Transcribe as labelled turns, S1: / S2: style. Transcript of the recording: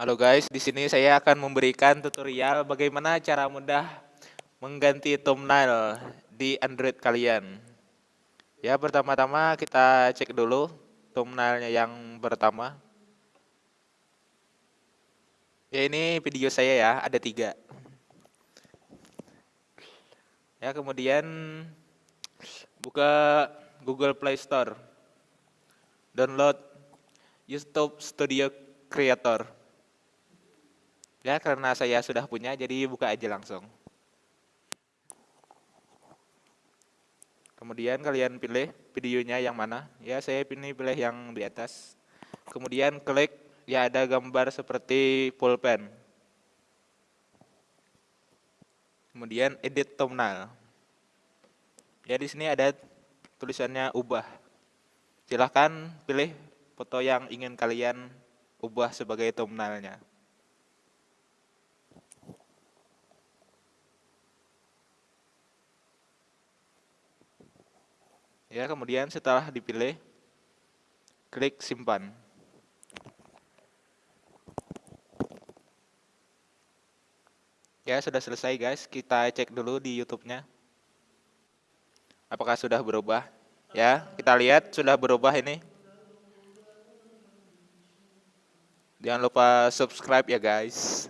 S1: Halo guys, di sini saya akan memberikan tutorial bagaimana cara mudah mengganti thumbnail di Android kalian. Ya, pertama-tama kita cek dulu thumbnailnya yang pertama. Ya, ini video saya ya, ada tiga. Ya, kemudian buka Google Play Store. Download YouTube Studio Creator. Ya, karena saya sudah punya, jadi buka aja langsung. Kemudian kalian pilih videonya yang mana. Ya, saya pilih pilih yang di atas. Kemudian klik, ya ada gambar seperti pulpen. Kemudian edit thumbnail. Ya, di sini ada tulisannya ubah. Silahkan pilih foto yang ingin kalian ubah sebagai thumbnailnya. Ya, kemudian setelah dipilih, klik simpan. Ya, sudah selesai guys. Kita cek dulu di YouTube-nya. Apakah sudah berubah? Ya, kita lihat sudah berubah ini. Jangan lupa subscribe ya guys.